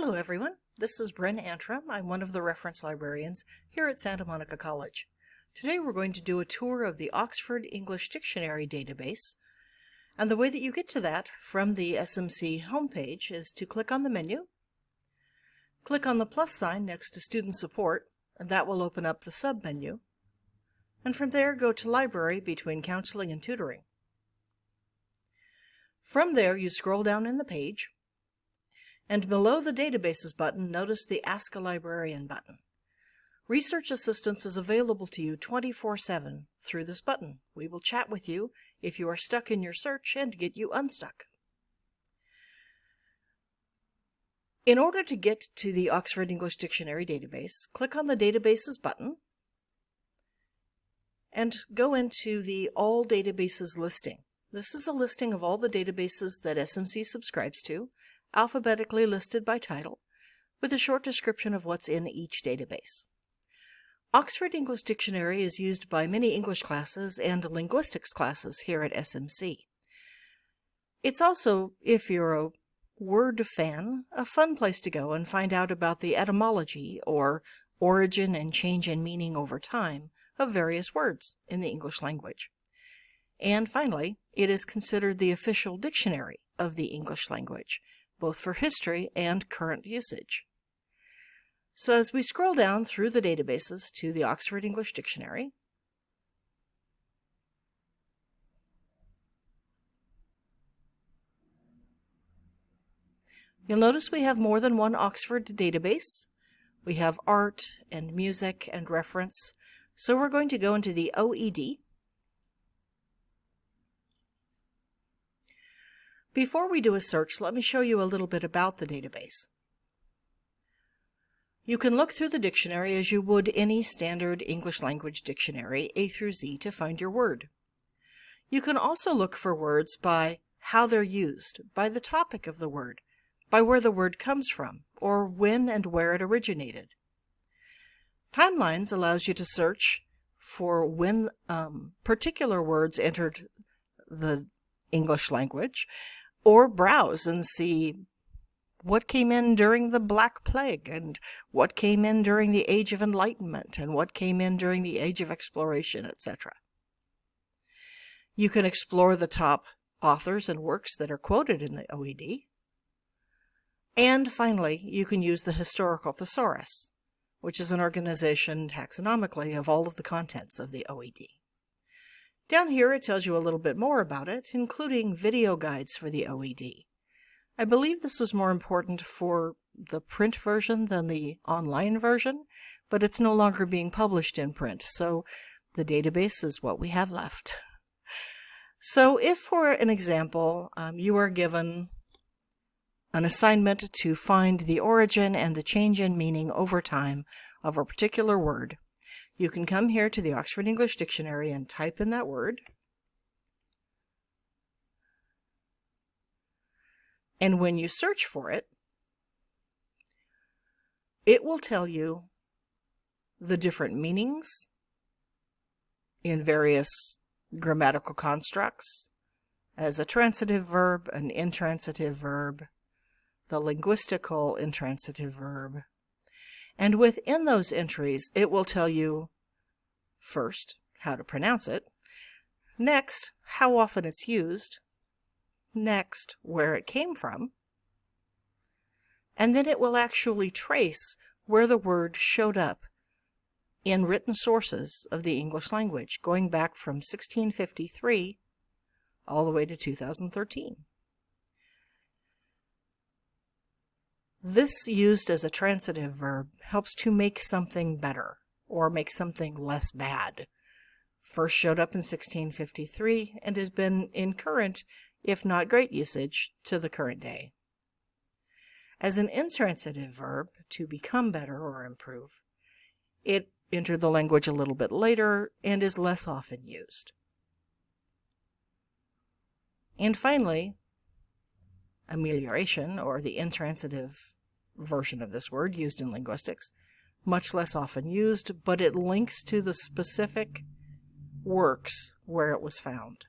Hello everyone, this is Bren Antrim. I'm one of the reference librarians here at Santa Monica College. Today we're going to do a tour of the Oxford English Dictionary database. And the way that you get to that from the SMC homepage is to click on the menu, click on the plus sign next to Student Support, and that will open up the sub-menu. And from there go to Library between Counseling and Tutoring. From there you scroll down in the page and below the Databases button, notice the Ask a Librarian button. Research assistance is available to you 24-7 through this button. We will chat with you if you are stuck in your search and get you unstuck. In order to get to the Oxford English Dictionary database, click on the Databases button and go into the All Databases listing. This is a listing of all the databases that SMC subscribes to, alphabetically listed by title, with a short description of what's in each database. Oxford English Dictionary is used by many English classes and linguistics classes here at SMC. It's also, if you're a word fan, a fun place to go and find out about the etymology or origin and change in meaning over time of various words in the English language. And finally, it is considered the official dictionary of the English language, both for history and current usage. So as we scroll down through the databases to the Oxford English Dictionary, You'll notice we have more than one Oxford database. We have art and music and reference. So we're going to go into the OED, Before we do a search, let me show you a little bit about the database. You can look through the dictionary as you would any standard English language dictionary, A through Z, to find your word. You can also look for words by how they're used, by the topic of the word, by where the word comes from, or when and where it originated. Timelines allows you to search for when um, particular words entered the English language or browse and see what came in during the Black Plague and what came in during the Age of Enlightenment and what came in during the Age of Exploration, etc. You can explore the top authors and works that are quoted in the OED. And finally, you can use the Historical Thesaurus, which is an organization taxonomically of all of the contents of the OED. Down here it tells you a little bit more about it, including video guides for the OED. I believe this was more important for the print version than the online version, but it's no longer being published in print, so the database is what we have left. So if, for an example, um, you are given an assignment to find the origin and the change in meaning over time of a particular word, you can come here to the Oxford English Dictionary and type in that word. And when you search for it, it will tell you the different meanings in various grammatical constructs as a transitive verb, an intransitive verb, the linguistical intransitive verb, and within those entries, it will tell you first, how to pronounce it, next, how often it's used, next, where it came from, and then it will actually trace where the word showed up in written sources of the English language, going back from 1653 all the way to 2013. This used as a transitive verb helps to make something better or make something less bad. First showed up in 1653 and has been in current, if not great usage, to the current day. As an intransitive verb, to become better or improve, it entered the language a little bit later and is less often used. And finally, amelioration, or the intransitive version of this word used in linguistics, much less often used, but it links to the specific works where it was found.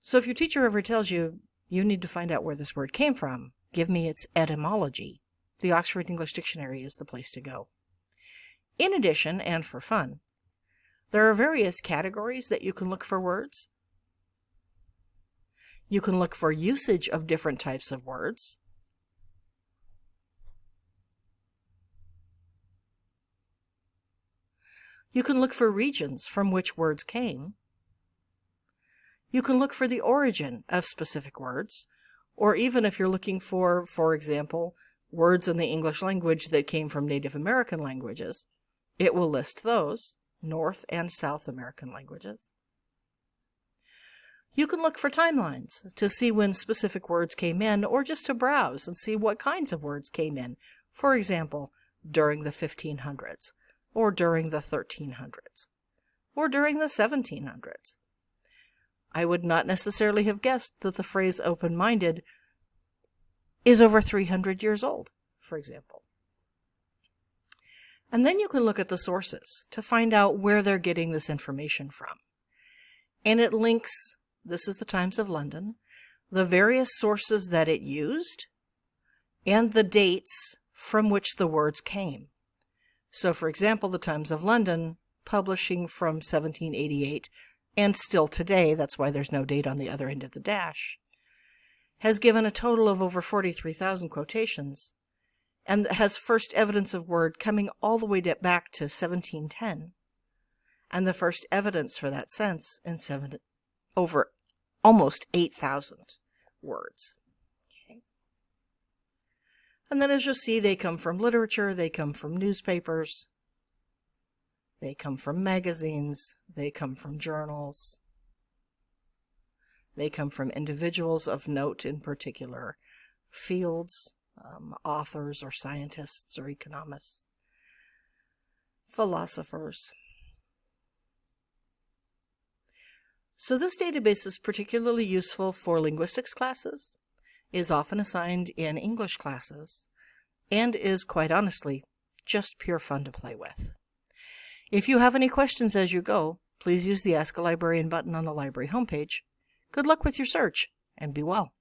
So if your teacher ever tells you you need to find out where this word came from, give me its etymology, the Oxford English Dictionary is the place to go. In addition, and for fun, there are various categories that you can look for words. You can look for usage of different types of words. You can look for regions from which words came. You can look for the origin of specific words, or even if you're looking for, for example, words in the English language that came from Native American languages, it will list those, North and South American languages. You can look for timelines to see when specific words came in, or just to browse and see what kinds of words came in, for example, during the 1500s or during the 1300s, or during the 1700s. I would not necessarily have guessed that the phrase open-minded is over 300 years old, for example. And then you can look at the sources to find out where they're getting this information from. And it links, this is the Times of London, the various sources that it used, and the dates from which the words came. So, for example, the Times of London, publishing from 1788, and still today, that's why there's no date on the other end of the dash, has given a total of over 43,000 quotations, and has first evidence of word coming all the way back to 1710, and the first evidence for that sense in seven, over almost 8,000 words. And then as you'll see, they come from literature, they come from newspapers, they come from magazines, they come from journals, they come from individuals of note in particular fields, um, authors or scientists or economists, philosophers. So this database is particularly useful for linguistics classes, is often assigned in English classes, and is, quite honestly, just pure fun to play with. If you have any questions as you go, please use the Ask a Librarian button on the library homepage. Good luck with your search, and be well.